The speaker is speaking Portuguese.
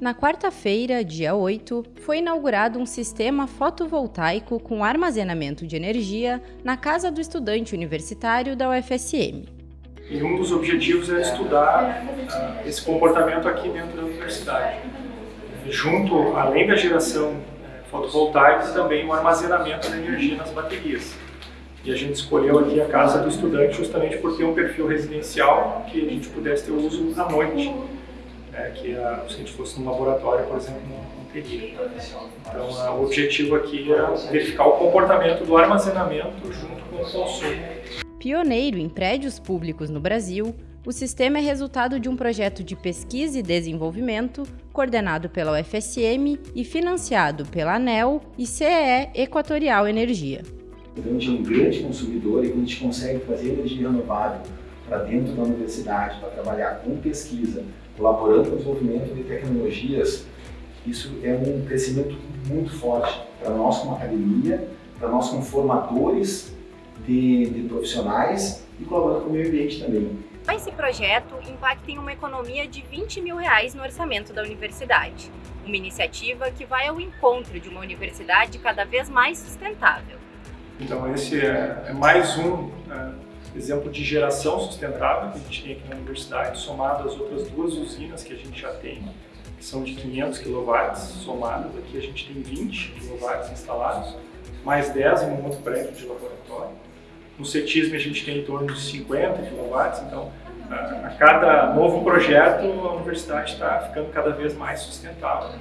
Na quarta-feira, dia 8, foi inaugurado um sistema fotovoltaico com armazenamento de energia na casa do estudante universitário da UFSM. E um dos objetivos é estudar uh, esse comportamento aqui dentro da universidade. Junto, além da geração uh, fotovoltaica, também o armazenamento da energia nas baterias. E a gente escolheu aqui a casa do estudante justamente por ter um perfil residencial que a gente pudesse ter uso à noite é, que a, se a gente fosse num laboratório, por exemplo, não, não teria. Então, a, o objetivo aqui é verificar o comportamento do armazenamento junto com o consumo. Pioneiro em prédios públicos no Brasil, o sistema é resultado de um projeto de pesquisa e desenvolvimento coordenado pela UFSM e financiado pela ANEL e CEE Equatorial Energia. Então, a gente é um grande consumidor e quando a gente consegue fazer energia renovável para dentro da universidade, para trabalhar com pesquisa, colaborando no desenvolvimento de tecnologias, isso é um crescimento muito forte para nós como academia, para nós como formadores de, de profissionais e colaborando com o meio ambiente também. Esse projeto impacta em uma economia de 20 mil reais no orçamento da universidade. Uma iniciativa que vai ao encontro de uma universidade cada vez mais sustentável. Então esse é, é mais um é, exemplo de geração sustentável que a gente tem aqui na universidade, somado às outras duas usinas que a gente já tem, que são de 500 kW somadas, aqui a gente tem 20 kW instalados, mais 10 em um outro prédio de laboratório. No CETISM a gente tem em torno de 50 kW, então a cada novo projeto a universidade está ficando cada vez mais sustentável.